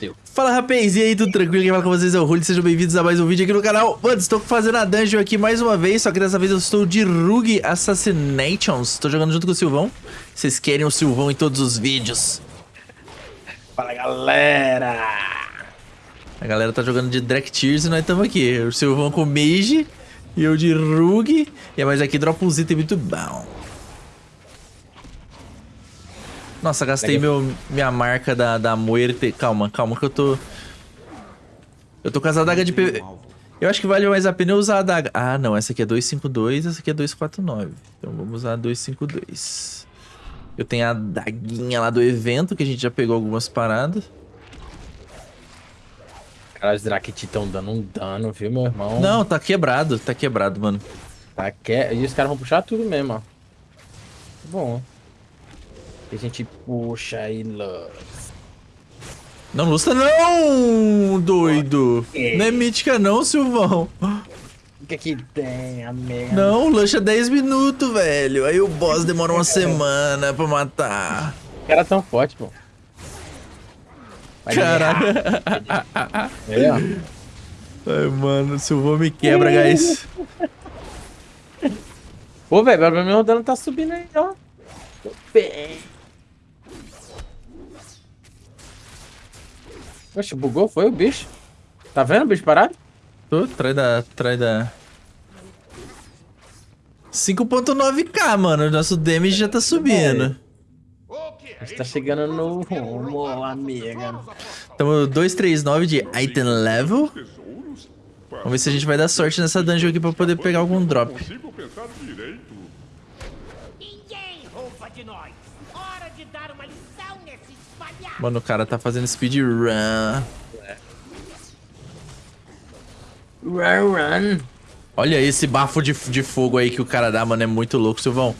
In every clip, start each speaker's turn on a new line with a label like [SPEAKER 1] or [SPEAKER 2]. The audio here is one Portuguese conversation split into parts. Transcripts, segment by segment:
[SPEAKER 1] Deu.
[SPEAKER 2] Fala rapaz, e aí, tudo tranquilo? Quem fala com vocês é o Rulli, sejam bem-vindos a mais um vídeo aqui no canal. Mano, estou fazendo a dungeon aqui mais uma vez, só que dessa vez eu estou de Rug Assassinations. Estou jogando junto com o Silvão. Vocês querem o Silvão em todos os vídeos.
[SPEAKER 1] Fala galera!
[SPEAKER 2] A galera tá jogando de Drake Tears e nós estamos aqui. O Silvão com Mage e eu de Rug. E mais aqui dropa um item muito bom Nossa, gastei meu, minha marca da, da Muerte. Calma, calma que eu tô... Eu tô com as adagas de PV... Eu acho que vale mais a pena eu usar a adaga... Ah, não. Essa aqui é 252, essa aqui é 249. Então vamos usar a 252. Eu tenho a daguinha lá do evento, que a gente já pegou algumas paradas.
[SPEAKER 1] Cara, os Drakit estão dando um dano, viu, meu irmão?
[SPEAKER 2] Não, tá quebrado. Tá quebrado, mano.
[SPEAKER 1] Tá que... E os caras vão puxar tudo mesmo, ó. Bom. E a gente puxa e lança.
[SPEAKER 2] Não lusta não, doido.
[SPEAKER 1] Ok.
[SPEAKER 2] Não é mítica não, Silvão.
[SPEAKER 1] O que que tem, amiga?
[SPEAKER 2] Não, lancha 10 minutos, velho. Aí o boss demora uma semana pra matar.
[SPEAKER 1] Os caras tão fortes, pô. Vai
[SPEAKER 2] Caraca.
[SPEAKER 1] É.
[SPEAKER 2] Ai, mano, o Silvão me quebra, guys.
[SPEAKER 1] Pô, velho, o dano tá subindo aí, ó. Tô bem. Oxe, bugou? Foi o bicho? Tá vendo o bicho parado?
[SPEAKER 2] Tô, trai da... Trai da... 5.9k, mano. Nosso damage já tá subindo.
[SPEAKER 1] A gente tá chegando no rumo, amiga.
[SPEAKER 2] Tamo 239 de item level. Vamos ver se a gente vai dar sorte nessa dungeon aqui pra poder pegar algum drop. Mano, o cara tá fazendo speedrun.
[SPEAKER 1] Run, run.
[SPEAKER 2] Olha esse bafo de, de fogo aí que o cara dá, mano. É muito louco, Silvão.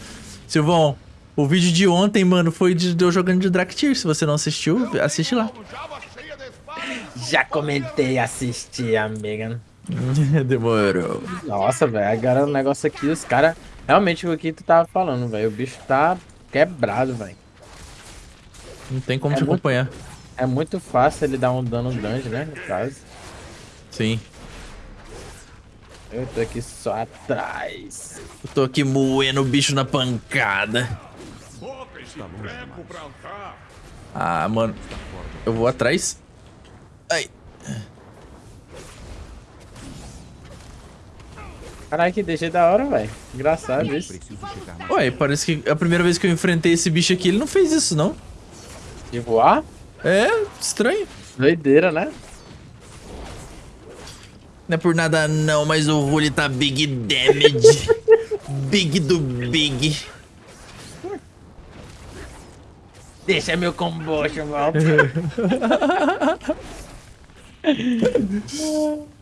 [SPEAKER 2] Silvão, o vídeo de ontem, mano, foi de, de eu jogando de Draktyr. Se você não assistiu, assiste lá.
[SPEAKER 1] Já comentei, assisti, amiga.
[SPEAKER 2] Demorou.
[SPEAKER 1] Nossa, velho, agora o negócio aqui, os caras... Realmente o que tu tava falando, velho. O bicho tá quebrado, velho.
[SPEAKER 2] Não tem como
[SPEAKER 1] É
[SPEAKER 2] te
[SPEAKER 1] muito-
[SPEAKER 2] acompanhar.
[SPEAKER 1] É muito fácil ele dar um dano grande, né, no caso.
[SPEAKER 2] Sim.
[SPEAKER 1] Eu tô aqui só atrás.
[SPEAKER 2] Eu tô aqui moendo o bicho na pancada.
[SPEAKER 3] Andar.
[SPEAKER 2] Ah, mano. Eu vou atrás. Ai.
[SPEAKER 1] Caralho, que DG da hora, velho. Engraçado isso.
[SPEAKER 2] Ué, parece que a primeira vez que eu enfrentei esse bicho aqui, ele não fez isso, não.
[SPEAKER 1] De voar?
[SPEAKER 2] É, estranho.
[SPEAKER 1] Doideira, né?
[SPEAKER 2] Não é por nada não, mas o Rulli tá big damage. big do big.
[SPEAKER 1] Deixa meu combocho, mal.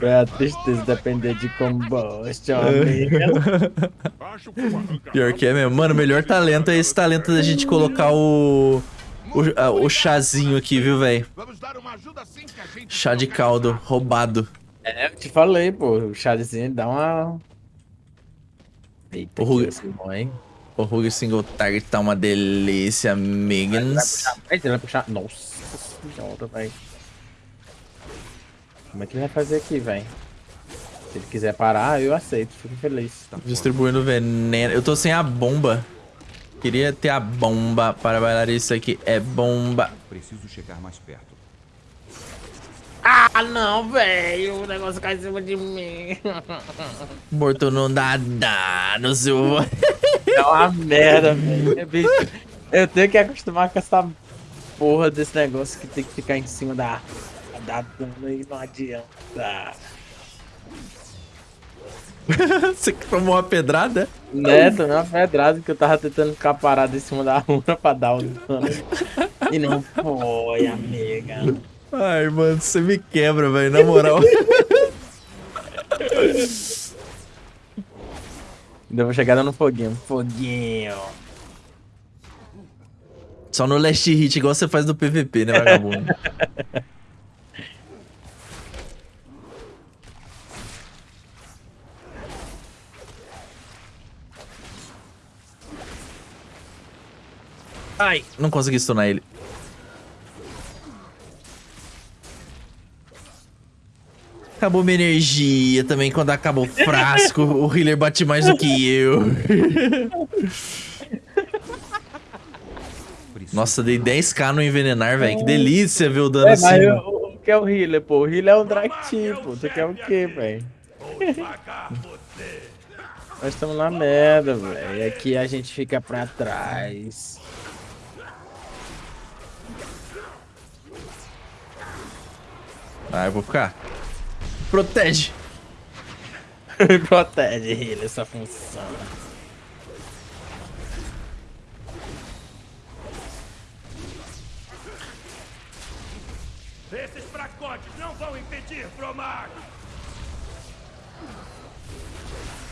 [SPEAKER 1] É a tristeza depender de
[SPEAKER 3] arranca.
[SPEAKER 2] Pior que é mesmo. Mano, o melhor talento é esse talento da gente colocar o... O, a- o chazinho aqui, viu, velho? Chá de caldo, roubado.
[SPEAKER 1] É, eu te falei, pô. O chazinho dá uma... Eita,
[SPEAKER 2] O Rui-
[SPEAKER 1] que bom, hein?
[SPEAKER 2] O Rug Single Target tá uma delícia,
[SPEAKER 1] Ele vai
[SPEAKER 2] amigans.
[SPEAKER 1] puxar mais, ele vai puxar... Nossa senhora, velho. Como é que ele vai fazer aqui, velho? Se ele quiser parar, eu aceito. Fico feliz.
[SPEAKER 2] Distribuindo veneno. Eu tô sem a bomba. Queria ter a bomba para bailar isso aqui. É bomba.
[SPEAKER 4] Preciso chegar mais perto.
[SPEAKER 1] Ah, não, velho. O negócio cai em cima de mim.
[SPEAKER 2] Morto não dá dano, seu...
[SPEAKER 1] É uma merda, velho. É, Eu tenho que acostumar com essa porra desse negócio que tem que ficar em cima da da dano e não adianta.
[SPEAKER 2] Você que tomou uma pedrada?
[SPEAKER 1] Né, tomei uma pedrada que eu tava tentando ficar parado em cima da runa pra dar o dano. E não foi, amiga.
[SPEAKER 2] Ai, mano, você me quebra, velho, na moral.
[SPEAKER 1] Ainda vou chegar dando foguinho. Foguinho.
[SPEAKER 2] Só no last hit, igual você faz no PVP, né, vagabundo? Ai, não consegui stunar ele. Acabou minha energia também. Quando acaba o frasco, o healer bate mais do que eu. Nossa, dei 10k no envenenar, velho. Que delícia ver o dano
[SPEAKER 1] é,
[SPEAKER 2] assim.
[SPEAKER 1] Mas eu, o que é o healer, pô? O healer é um drag tipo. Você quer o quê, velho? Nós estamos na merda, velho. Aqui a gente fica pra trás.
[SPEAKER 2] Ah, eu vou ficar. Protege.
[SPEAKER 1] Protege, healer, essa função.
[SPEAKER 3] Esses fracotes não vão impedir, Fromag!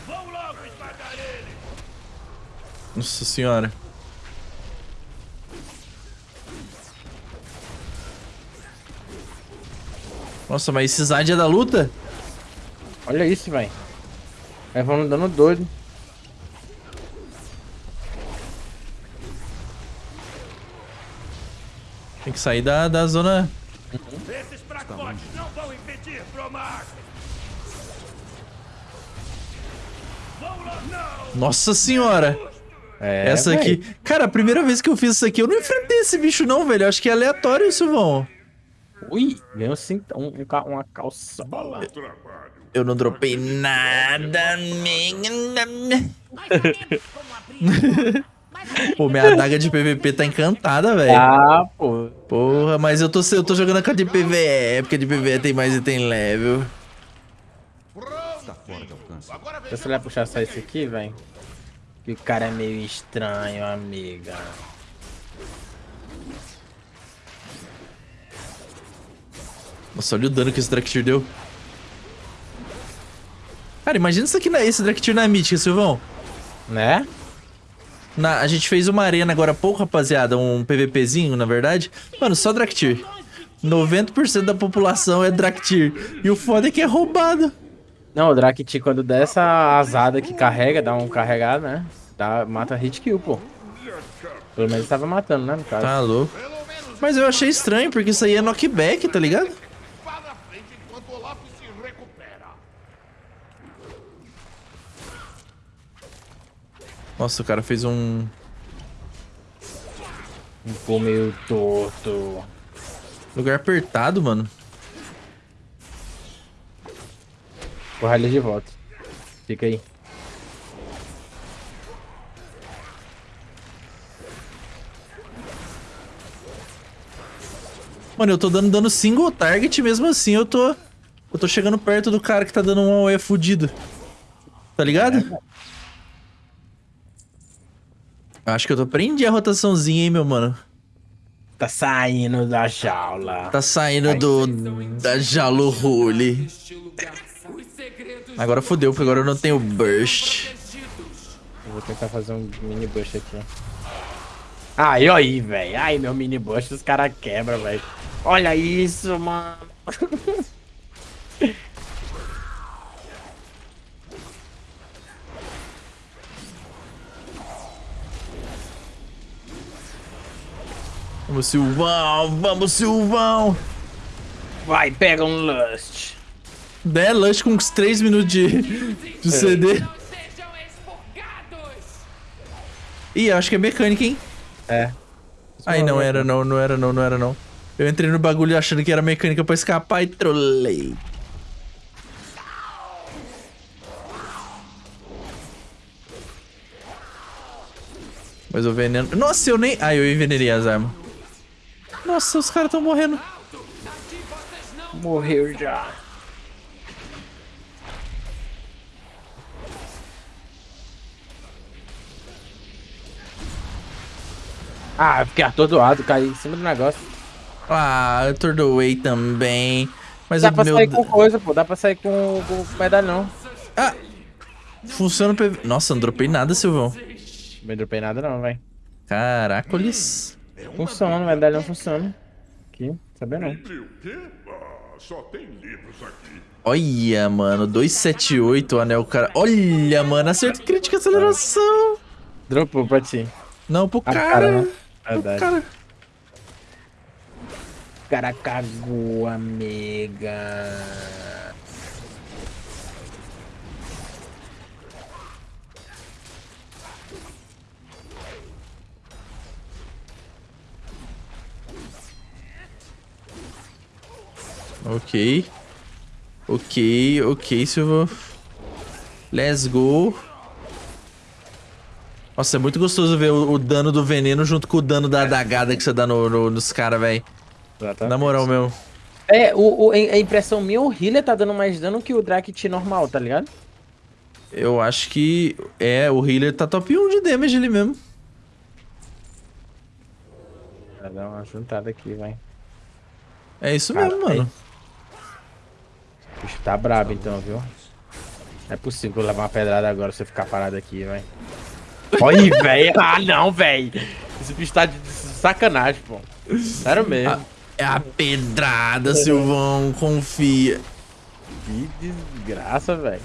[SPEAKER 3] Vão logo esmagar ele!
[SPEAKER 2] Nossa senhora. Nossa, mas esse Zad é da luta?
[SPEAKER 1] Olha isso, velho. Aí vamos dando doido.
[SPEAKER 2] Tem que sair da, da zona.
[SPEAKER 3] Esses fracotes não vão impedir! Vão! Não!
[SPEAKER 2] Nossa senhora.
[SPEAKER 1] É,
[SPEAKER 2] Essa
[SPEAKER 1] véi.
[SPEAKER 2] aqui. Cara, a primeira vez que eu fiz isso aqui, eu não enfrentei esse bicho, não, velho. Eu acho que é aleatório, Silvão.
[SPEAKER 1] Ui, ganhou cinto, um, um uma.
[SPEAKER 3] Bom trabalho!
[SPEAKER 2] Eu não dropei nada. Pô, minha adaga de PVP tá encantada, velho.
[SPEAKER 1] Ah, pô.
[SPEAKER 2] Porra, mas eu tô, eu tô jogando com a de PVE, porque a de PVE tem mais e tem level.
[SPEAKER 3] Está fora de alcance. Agora
[SPEAKER 1] Se você vai puxar só esse aqui, velho. Que o cara é meio estranho, amiga.
[SPEAKER 2] Nossa, olha o dano que esse Draktyr deu. Cara, imagina isso aqui na, esse Draktyr na Mítica, Silvão.
[SPEAKER 1] Né?
[SPEAKER 2] Na, a gente fez uma arena agora há pouco, rapaziada. Um PVPzinho, na verdade. Mano, só Draktyr. 90% da população é Draktyr. E o foda é que é roubado.
[SPEAKER 1] Não, o Drakti quando der essa asada que carrega, dá um carregado, né? Dá, mata hit kill, pô. Pelo menos tava matando, né, no caso.
[SPEAKER 2] Tá louco. Mas eu achei estranho, porque isso aí é knockback, tá ligado? Nossa, o cara fez um...
[SPEAKER 1] Ficou meio torto.
[SPEAKER 2] Lugar apertado, mano.
[SPEAKER 1] Porra ele de volta. Fica aí.
[SPEAKER 2] Mano, eu tô dando dano single target, mesmo assim eu tô... Eu tô chegando perto do cara que tá dando um AOE fudido. Tá ligado? Acho que eu tô prendi a rotaçãozinha, hein, meu mano.
[SPEAKER 1] Tá saindo da jaula.
[SPEAKER 2] Tá saindo do... Da Jalo Rule. Agora fodeu, porque agora eu não tenho burst.
[SPEAKER 1] Eu vou tentar fazer um mini bush aqui. Aí, aí, velho. Ai, meu mini bush, os caras quebram, velho. Olha isso, mano.
[SPEAKER 2] Vamos, Silvão! Vamos, Silvão!
[SPEAKER 1] Vai, pega um Lust.
[SPEAKER 2] Der Lush com uns 3 minutos de, de CD.
[SPEAKER 4] Sejam expurgados!
[SPEAKER 2] Ih, acho que é mecânica, hein?
[SPEAKER 1] É.
[SPEAKER 2] Aí não era não, não era não, não era não. Eu entrei no bagulho achando que era mecânica pra escapar e trolei. Mas o veneno... Nossa, eu nem... Ah, eu envenenei as armas. Nossa, os caras tão morrendo.
[SPEAKER 1] Morreu já. Ah, eu fiquei atordoado, caí em cima do negócio.
[SPEAKER 2] Ah, eu tordoei também. Mas
[SPEAKER 1] Dá pra
[SPEAKER 2] meu...
[SPEAKER 1] sair com coisa, pô. Dá pra sair com, com medalhão.
[SPEAKER 2] Ah! Funciona o PV... Nossa, não dropei nada, Silvão.
[SPEAKER 1] Não dropei nada não, velho.
[SPEAKER 2] Caracoles.
[SPEAKER 1] Funciona, medalhão funciona. Aqui, sabia não.
[SPEAKER 3] E o quê? Ah, só tem livros aqui.
[SPEAKER 2] Olha, mano, 278 o anel, cara. Olha, mano, acerto crítica aceleração.
[SPEAKER 1] Dropou pra ti.
[SPEAKER 2] Não, pro
[SPEAKER 1] A
[SPEAKER 2] cara.
[SPEAKER 1] cara, né?
[SPEAKER 2] Pro
[SPEAKER 1] Verdade.
[SPEAKER 2] cara.
[SPEAKER 1] O cara cagou, amiga.
[SPEAKER 2] Ok. Ok, ok, Silvão. Let's go. Nossa, é muito gostoso ver o, o dano do veneno junto com o dano da adagada que você dá no, no- nos caras, velho. Na moral mesmo.
[SPEAKER 1] É, o, o- a impressão minha, o healer tá dando mais dano que o Drakit normal, tá ligado?
[SPEAKER 2] Eu acho que... É, o healer tá top 1 de damage ali mesmo.
[SPEAKER 1] Vai dar uma juntada aqui, vai.
[SPEAKER 2] É isso
[SPEAKER 1] Cara,
[SPEAKER 2] mesmo, mano.
[SPEAKER 1] O bicho tá brabo então, viu? Não é possível levar uma pedrada agora se eu ficar parado aqui, vai. Olha, velho. Ah, não, velho. Esse bicho tá de sacanagem, pô. Sério mesmo.
[SPEAKER 2] É a pedrada, Silvão. Confia.
[SPEAKER 1] Que desgraça, velho.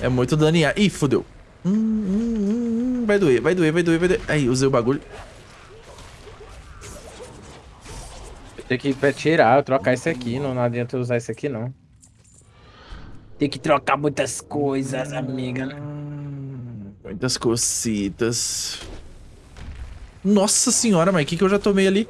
[SPEAKER 2] É muito ar. Ih, fodeu. Hum, hum, hum, vai doer, vai doer, vai doer, vai doer. Aí, usei o bagulho.
[SPEAKER 1] Tenho que pra tirar, eu trocar isso aqui. Não, não adianta eu usar isso aqui, não. Tem que trocar muitas coisas, amiga.
[SPEAKER 2] Muitas cocitas. Nossa senhora, mas o que, que eu já tomei ali?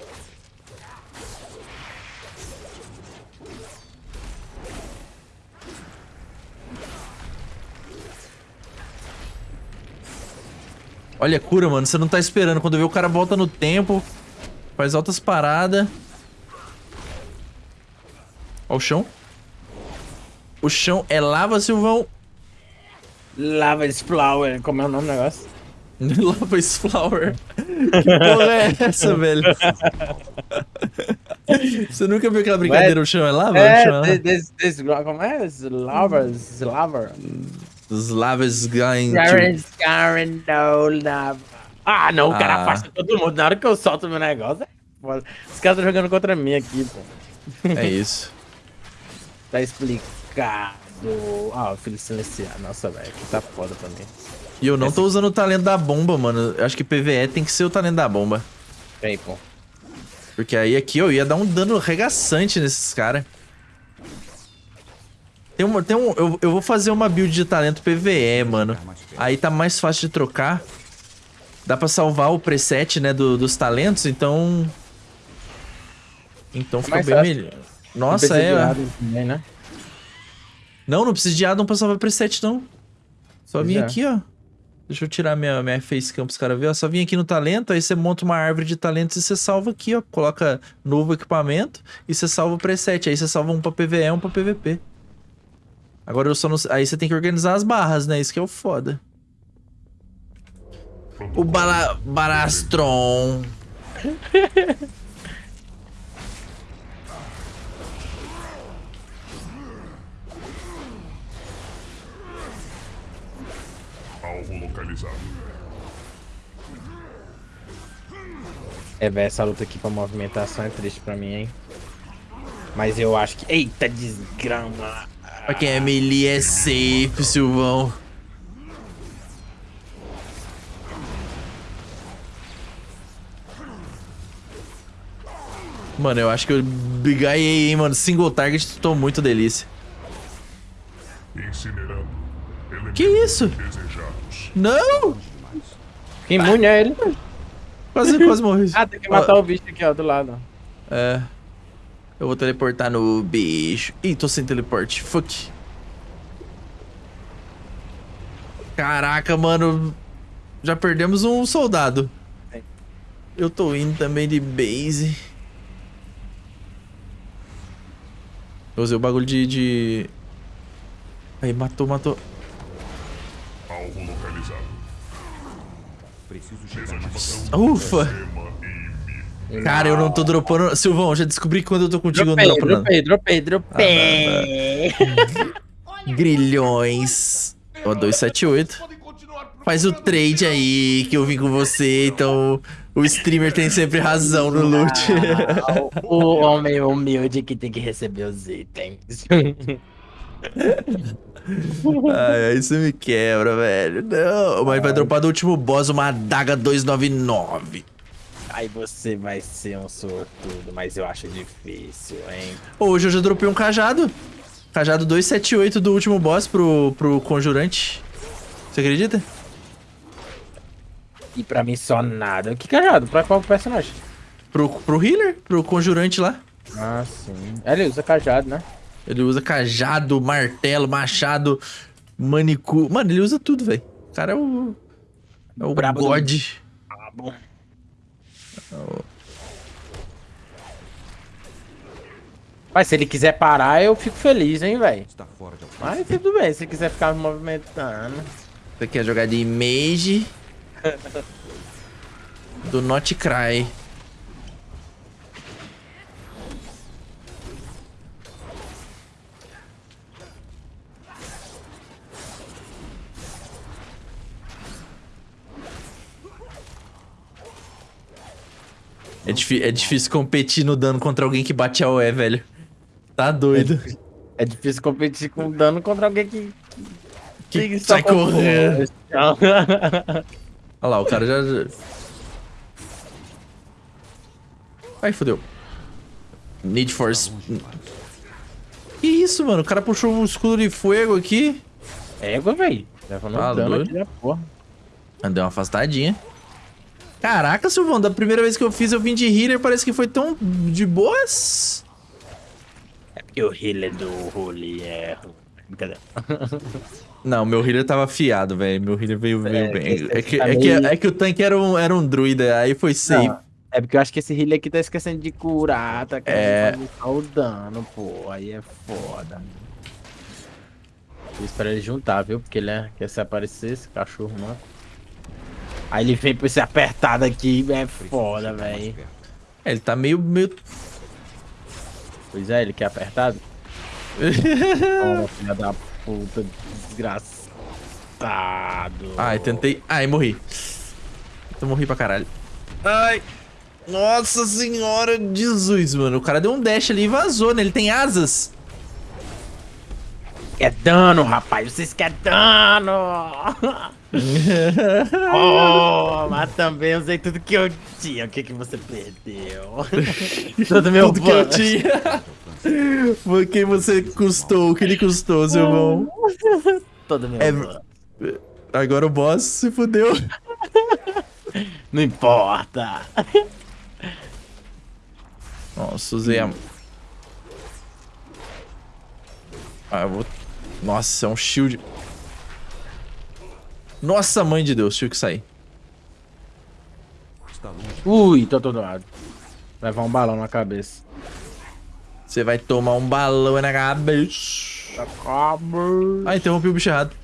[SPEAKER 2] Olha a cura, mano. Você não tá esperando. Quando vê o cara volta no tempo, faz altas paradas. Ó o chão. O chão é lava, Silvão.
[SPEAKER 1] Lava esse flower. Como é o nome do negócio?
[SPEAKER 2] Lava Flower. Que porra é essa, velho? Você nunca viu aquela brincadeira, o chão é lava? o chão é
[SPEAKER 1] É,
[SPEAKER 2] lava?
[SPEAKER 1] this, this, como é? Lava, lava.
[SPEAKER 2] Os lavas.
[SPEAKER 1] Karen, Karen, no lava. Ah, não, o cara
[SPEAKER 2] Ah.
[SPEAKER 1] afasta todo mundo. Na hora que eu solto meu negócio, é foda. Os caras estão jogando contra mim aqui, pô.
[SPEAKER 2] É isso.
[SPEAKER 1] Tá explicado. Ah, o filho silenciar. Nossa, velho, aqui tá foda pra mim.
[SPEAKER 2] E eu não tô usando o talento da bomba, mano. Eu acho que PVE tem que ser o talento da bomba.
[SPEAKER 1] Vem, pô.
[SPEAKER 2] Porque aí aqui eu ia dar um dano regaçante nesses caras. Tem uma, tem um, eu, eu vou fazer uma build de talento PVE, mano. Aí tá mais fácil de trocar. Dá pra salvar o preset, né, do- dos talentos, então... Então fica
[SPEAKER 1] mais
[SPEAKER 2] bem
[SPEAKER 1] fácil.
[SPEAKER 2] melhor.
[SPEAKER 1] Não
[SPEAKER 2] Nossa, é...
[SPEAKER 1] também, né?
[SPEAKER 2] Não, não precisa de addon pra salvar preset, não. Só
[SPEAKER 1] Pois
[SPEAKER 2] vim
[SPEAKER 1] é.
[SPEAKER 2] aqui, ó. Deixa eu tirar minha, minha facecam pros caras verem. ó. Só vim aqui no talento, aí você monta uma árvore de talentos e você salva aqui, ó. Coloca novo equipamento e você salva o preset. Aí você salva um pra PVE e um pra PVP. Agora eu só não... Aí você tem que organizar as barras, né? Isso que é o foda. O Bala... Barastron.
[SPEAKER 1] É, velho, essa luta aqui pra movimentação é triste pra mim, hein? Mas eu acho que... Eita, desgrama.
[SPEAKER 2] Pra quem é melee é safe, Silvão. Mano, eu acho que eu bigaiei, hein, mano. Single target, tô muito delícia.
[SPEAKER 3] Incinerando.
[SPEAKER 2] Que isso? Não!
[SPEAKER 1] Que imune é ele?
[SPEAKER 2] Quase, quase morri.
[SPEAKER 1] Ah, tem que matar o bicho aqui, ó, do lado.
[SPEAKER 2] É. Eu vou teleportar no bicho. Ih, tô sem teleporte. Fuck. Caraca, mano. Já perdemos um soldado. Eu tô indo também de base. Eu usei o bagulho de... de... Aí, matou, matou.
[SPEAKER 5] Preciso chegar mais
[SPEAKER 2] Ufa! Cara, eu não tô dropando... Silvão, já descobri que quando eu tô contigo
[SPEAKER 1] Dropei,
[SPEAKER 2] eu não dropo nada.
[SPEAKER 1] dropei, dropei, dropei.
[SPEAKER 2] Grilhões. Ó, 278. Faz o trade aí que eu vim com você, então o streamer tem sempre razão no loot.
[SPEAKER 1] o homem humilde que tem que receber os itens.
[SPEAKER 2] Ai, aí você me quebra, velho. Não, mas vai dropar do último boss uma adaga 299.
[SPEAKER 1] Aí você vai ser um sortudo, mas eu acho difícil, hein?
[SPEAKER 2] Hoje eu já dropei um cajado. Cajado 278 do último boss pro, pro conjurante. Você acredita?
[SPEAKER 1] E pra mim só nada. Que cajado? Pra qual personagem?
[SPEAKER 2] Pro, pro healer? Pro conjurante lá.
[SPEAKER 1] Ah, sim. Ele usa cajado, né?
[SPEAKER 2] Ele usa cajado, martelo, machado, manicure. Mano, ele usa tudo, velho. O cara é o. É o
[SPEAKER 1] Brabo do-
[SPEAKER 2] God.
[SPEAKER 1] Ah, bom. Mas se ele quiser parar, eu fico feliz, hein, velho. Mas tudo bem, se ele quiser ficar movimentando.
[SPEAKER 2] Você quer jogar de mage? Do Not Cry. É, difí- é difícil competir no dano contra alguém que bate a OE, velho. Tá doido.
[SPEAKER 1] É difícil competir com dano contra alguém que.
[SPEAKER 2] Que
[SPEAKER 1] só
[SPEAKER 2] sai correndo. Olha lá, o cara já. Ai, fodeu. Need for. Que isso, mano? O cara puxou um escudo de fogo aqui.
[SPEAKER 1] Égua, velho.
[SPEAKER 2] Tá doido.
[SPEAKER 1] aqui da porra.
[SPEAKER 2] Ah, Deu uma afastadinha. Caraca, Silvão, da primeira vez que eu fiz, eu vim de healer, parece que foi tão de boas.
[SPEAKER 1] É porque o healer do Holy é. Brincadeira.
[SPEAKER 2] Não, meu healer tava afiado, velho. Meu healer veio, veio
[SPEAKER 1] É,
[SPEAKER 2] bem.
[SPEAKER 1] esse
[SPEAKER 2] É que,
[SPEAKER 1] tá
[SPEAKER 2] é, que,
[SPEAKER 1] meio-
[SPEAKER 2] é que o tanque era um, era um druida, aí foi safe.
[SPEAKER 1] Não, é porque eu acho que esse healer aqui tá esquecendo de curar, tá querendo
[SPEAKER 2] É.
[SPEAKER 1] fazer o dano, pô. Aí é foda. Eu espero ele juntar, viu? Porque ele é, quer se aparecer, esse cachorro, mano. Aí ele vem pra esse apertado aqui, é foda, velho.
[SPEAKER 2] É, ele tá meio. meio...
[SPEAKER 1] Pois é, ele quer apertado. Toma, filha da puta, desgraçado.
[SPEAKER 2] Ai, tentei. Ai, morri. Eu morri pra caralho. Ai. Nossa senhora, Jesus, mano. O cara deu um dash ali e vazou, né? Ele tem asas.
[SPEAKER 1] Quer dano, rapaz, vocês querem dano! oh, mas também usei tudo que eu tinha. O que que você perdeu? Todo meu
[SPEAKER 2] Tudo que eu tinha. Quem você custou, o que ele custou, seu irmão.
[SPEAKER 1] Todo meu
[SPEAKER 2] É-
[SPEAKER 1] bust.
[SPEAKER 2] Agora o boss se fudeu.
[SPEAKER 1] Não importa.
[SPEAKER 2] Nossa, usei a... Ah, eu vou... Nossa, é um shield. Nossa, mãe de Deus, tive que sair.
[SPEAKER 1] Ui, tô todo lado. Levar um balão na cabeça.
[SPEAKER 2] Você vai tomar um balão na cabeça. Ah, interrompi o bicho errado.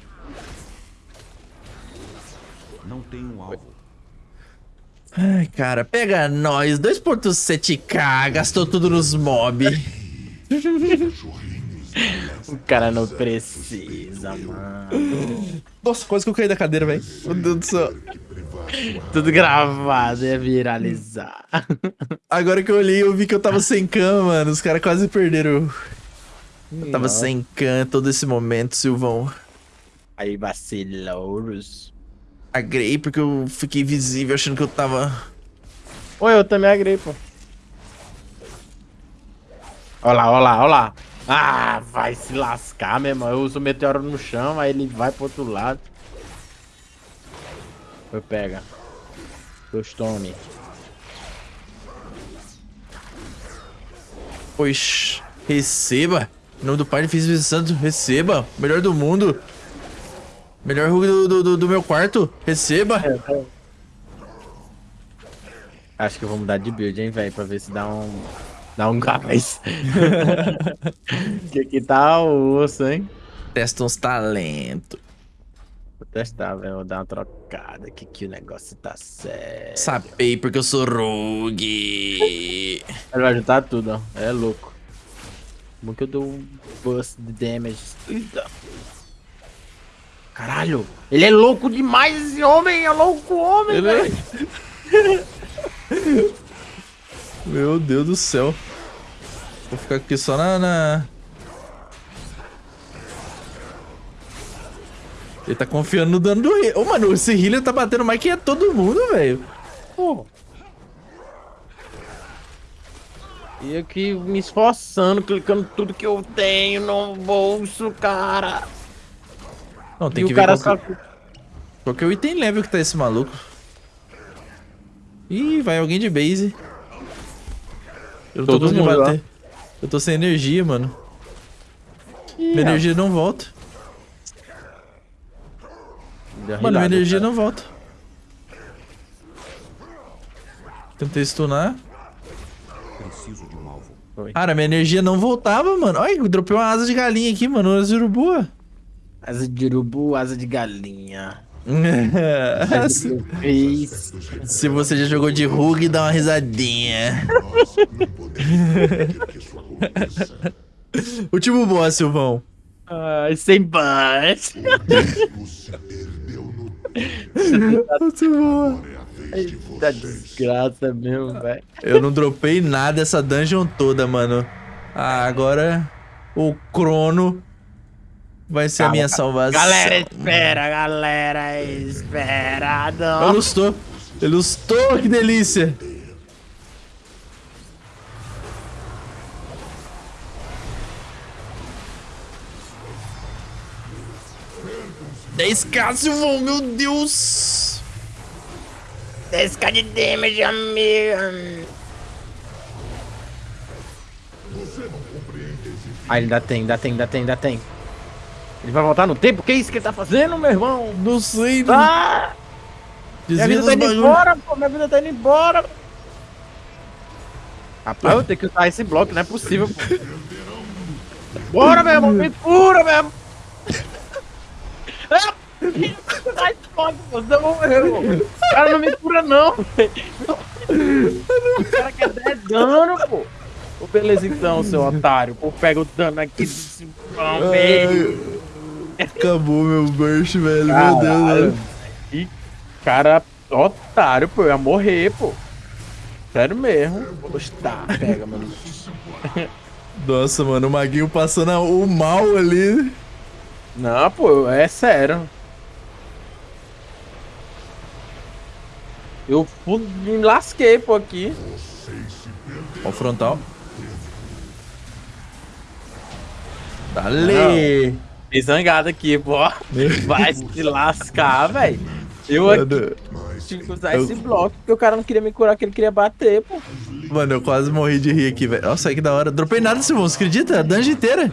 [SPEAKER 5] Não tem um alvo.
[SPEAKER 2] Ai, cara, pega nós. 2.7k, gastou tudo nos mob.
[SPEAKER 1] O cara não precisa, mano.
[SPEAKER 2] Nossa, quase que eu caí da cadeira, velho. Meu Deus do céu.
[SPEAKER 1] Tudo gravado, ia viralizar.
[SPEAKER 2] Agora que eu olhei, eu vi que eu tava sem cam, mano. Os caras quase perderam. Eu tava
[SPEAKER 1] Nossa.
[SPEAKER 2] sem cam todo esse momento, Silvão.
[SPEAKER 1] Aí, vacilouros.
[SPEAKER 2] Agrei porque eu fiquei visível achando que eu tava.
[SPEAKER 1] Oi, eu também agrei, pô. Olha lá, olha lá, olha lá. Ah, vai se lascar, meu irmão. Eu uso o meteoro no chão, aí ele vai pro outro lado. Foi, pega. Seus tome.
[SPEAKER 2] Pois, receba. Em nome do Pai, do Filho e do Santo, receba. Melhor do mundo. Melhor do, do- do meu quarto, receba.
[SPEAKER 1] Acho que eu vou mudar de build, hein, velho, pra ver se dá um. Dá um gás. que aqui tá o osso, hein?
[SPEAKER 2] Testa uns talentos.
[SPEAKER 1] Vou testar, velho. Vou dar uma trocada aqui que o negócio tá sério.
[SPEAKER 2] Sapei porque eu sou rogue.
[SPEAKER 1] Ele vai juntar tudo, ó. É louco. Como que eu dou um boost de damage? Eita. Caralho! Ele é louco demais, esse homem! É louco homem,
[SPEAKER 2] Ele é-
[SPEAKER 1] velho!
[SPEAKER 2] Meu Deus do céu. Vou ficar aqui só na. na- Ele tá confiando no dano do healer. Ô, mano, esse healer tá batendo mais que é todo mundo, velho.
[SPEAKER 1] Pô. E aqui me esforçando, clicando tudo que eu tenho no bolso, cara.
[SPEAKER 2] Não, tem
[SPEAKER 1] e
[SPEAKER 2] que
[SPEAKER 1] o
[SPEAKER 2] ver
[SPEAKER 1] cara
[SPEAKER 2] qual,
[SPEAKER 1] só.
[SPEAKER 2] que... qual que é o item level que tá esse maluco. Ih, vai alguém de base. Eu não tô
[SPEAKER 1] Todo
[SPEAKER 2] conseguindo
[SPEAKER 1] mundo,
[SPEAKER 2] bater. Eu tô sem energia, mano. Minha energia não volta. Mano, minha energia
[SPEAKER 1] cara.
[SPEAKER 2] não volta. Tentei stunar.
[SPEAKER 5] Preciso de um alvo.
[SPEAKER 2] Cara, minha energia não voltava, mano. Olha, eu dropei uma asa de galinha aqui, mano. Asa de urubu.
[SPEAKER 1] Asa de urubu, asa de galinha.
[SPEAKER 2] Se, você já jogou de rug, dá uma risadinha. Último boss, Silvão.
[SPEAKER 1] Ai, sem bus.
[SPEAKER 2] Último boss.
[SPEAKER 1] Eita desgraça mesmo, velho.
[SPEAKER 2] Eu não dropei nada essa dungeon toda, mano. Ah, agora o Crono vai ser a
[SPEAKER 1] Calma,
[SPEAKER 2] minha
[SPEAKER 1] calma.
[SPEAKER 2] salvação.
[SPEAKER 1] Galera, espera, galera, espera.
[SPEAKER 2] Eu
[SPEAKER 1] Não.
[SPEAKER 2] lustou. Eu lustou, que delícia. Dez k Silvão, meu Deus.
[SPEAKER 1] 10k de damage, amigo. Ah, ele ainda tem, ainda tem, ainda tem, ainda tem. Ele vai voltar no tempo? Que isso que ele tá fazendo, meu irmão?
[SPEAKER 2] Não sei, né?
[SPEAKER 1] Ah! Minha vida tá indo
[SPEAKER 2] bagulho.
[SPEAKER 1] embora, pô. Minha vida tá indo embora. Rapaz, eu vou ter que usar esse bloco, não é possível, pô. Bora, meu irmão, me cura, meu irmão. Ah! Ai, foda, você morreu. O cara não me cura, não, velho. O cara quer 10 dano, pô. Ô, beleza então, seu otário. Pô, pega o dano aqui do cipão, velho.
[SPEAKER 2] Acabou meu burst, velho. Meu
[SPEAKER 1] Caralho,
[SPEAKER 2] Deus, velho.
[SPEAKER 1] Que cara otário, pô. Eu ia morrer, pô. Sério mesmo. Poxa, tá, pega, mano.
[SPEAKER 2] Nossa, mano, o Maguinho passando o mal ali.
[SPEAKER 1] Não, pô, é sério. Eu me lasquei, pô, aqui.
[SPEAKER 2] Ó o frontal. Dale!
[SPEAKER 1] Fiquei zangado aqui, pô. Vai se lascar, velho. Eu aqui
[SPEAKER 2] Mano,
[SPEAKER 1] tive que usar esse bloco porque o cara não queria me curar, que ele queria bater, pô.
[SPEAKER 2] mano, eu quase morri de rir aqui, velho. Nossa, que da hora. Dropei nada, Silvão, você acredita? A dungeon inteira.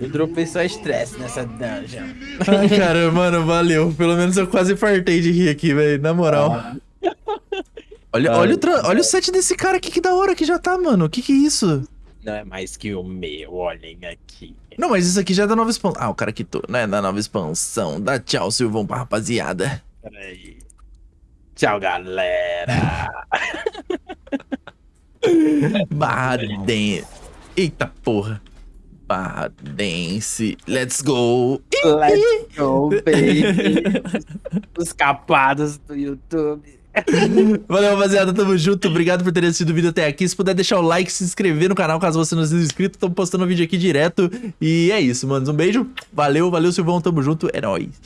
[SPEAKER 1] Eu dropei só estresse nessa dungeon.
[SPEAKER 2] Ai, cara, mano, valeu. Pelo menos eu quase fartei de rir aqui, velho. Na moral. Olha, olha, o tra- olha o set desse cara aqui, que da hora que já tá, mano. Que que é isso?
[SPEAKER 1] Não é mais que o meu, olhem aqui.
[SPEAKER 2] Não, mas isso aqui já é da nova expansão. Ah, o cara quitou, né? Da nova expansão. Dá tchau, Silvão, pra rapaziada.
[SPEAKER 1] Peraí. Tchau, galera.
[SPEAKER 2] Barra Dance. Eita porra. Barra Dance. Let's go.
[SPEAKER 1] Let's go, baby. Os capados do YouTube.
[SPEAKER 2] Valeu, rapaziada. Tamo junto. Obrigado por ter assistido o vídeo até aqui. Se puder deixar o like, se inscrever no canal caso você não seja inscrito. Tô postando vídeo aqui direto. E é isso, mano. Um beijo. Valeu, valeu, Silvão. Tamo junto. É nóis.